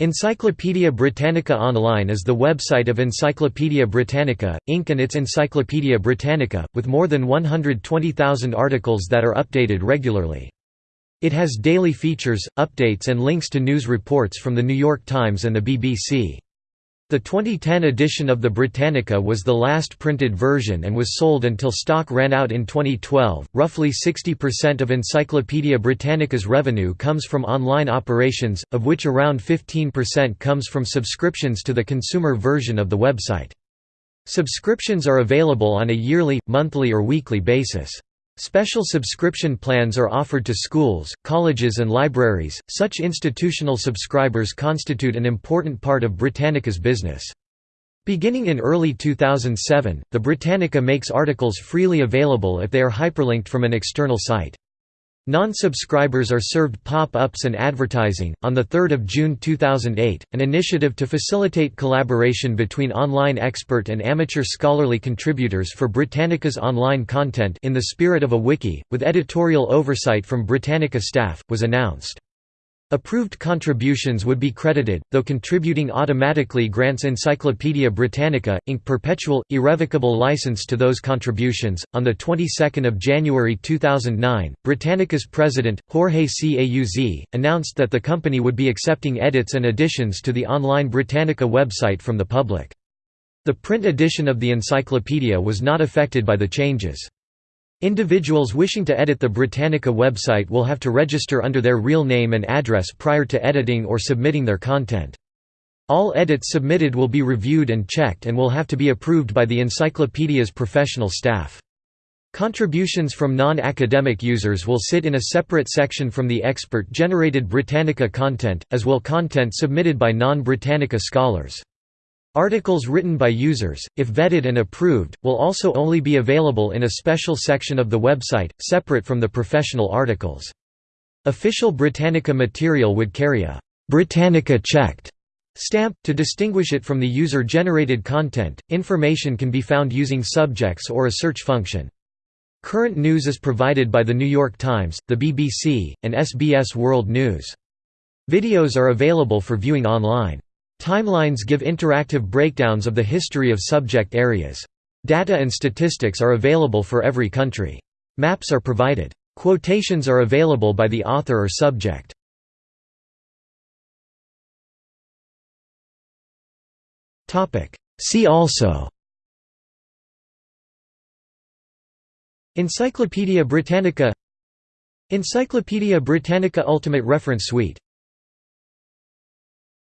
Encyclopædia Britannica Online is the website of Encyclopædia Britannica, Inc. and its Encyclopædia Britannica, with more than 120,000 articles that are updated regularly. It has daily features, updates and links to news reports from The New York Times and the BBC. The 2010 edition of the Britannica was the last printed version and was sold until stock ran out in 2012. Roughly 60% of Encyclopaedia Britannica's revenue comes from online operations, of which around 15% comes from subscriptions to the consumer version of the website. Subscriptions are available on a yearly, monthly, or weekly basis. Special subscription plans are offered to schools, colleges and libraries. Such institutional subscribers constitute an important part of Britannica's business. Beginning in early 2007, the Britannica makes articles freely available if they are hyperlinked from an external site. Non-subscribers are served pop-ups and advertising. On the 3rd of June 2008, an initiative to facilitate collaboration between online expert and amateur scholarly contributors for Britannica's online content in the spirit of a wiki, with editorial oversight from Britannica staff, was announced. Approved contributions would be credited, though contributing automatically grants Encyclopædia Britannica, Inc. perpetual, irrevocable license to those contributions. On the 22nd of January 2009, Britannica's president, Jorge Cauz, announced that the company would be accepting edits and additions to the online Britannica website from the public. The print edition of the encyclopedia was not affected by the changes. Individuals wishing to edit the Britannica website will have to register under their real name and address prior to editing or submitting their content. All edits submitted will be reviewed and checked and will have to be approved by the encyclopedia's professional staff. Contributions from non-academic users will sit in a separate section from the expert-generated Britannica content, as will content submitted by non-Britannica scholars. Articles written by users, if vetted and approved, will also only be available in a special section of the website, separate from the professional articles. Official Britannica material would carry a Britannica checked stamp to distinguish it from the user-generated content. Information can be found using subjects or a search function. Current news is provided by The New York Times, the BBC, and SBS World News. Videos are available for viewing online. Timelines give interactive breakdowns of the history of subject areas. Data and statistics are available for every country. Maps are provided. Quotations are available by the author or subject. See also Encyclopædia Britannica Encyclopædia Britannica Ultimate Reference Suite